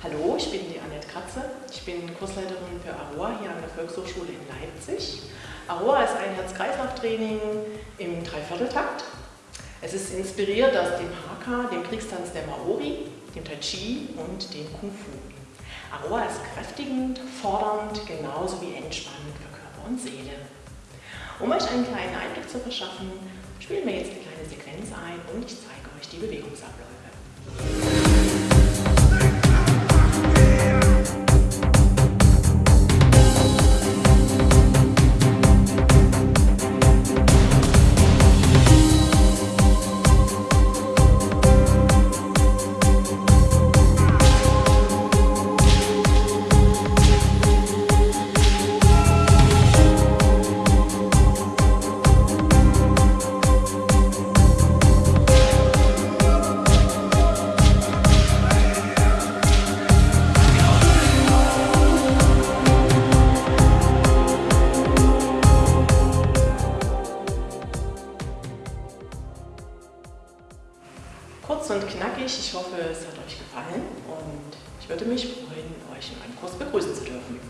Hallo, ich bin die Annette Kratze. Ich bin Kursleiterin für Aroa hier an der Volkshochschule in Leipzig. Aroa ist ein Herz-Kreislauf-Training im Dreivierteltakt. Es ist inspiriert aus dem Haka, dem Kriegstanz der Maori, dem Tai Chi und dem Kung Fu. Aroa ist kräftigend, fordernd, genauso wie entspannend für Körper und Seele. Um euch einen kleinen Einblick zu verschaffen, spielen wir jetzt eine kleine Sequenz ein und ich zeige euch die Bewegungsabläufe. Kurz und knackig, ich hoffe, es hat euch gefallen und ich würde mich freuen, euch in meinem Kurs begrüßen zu dürfen.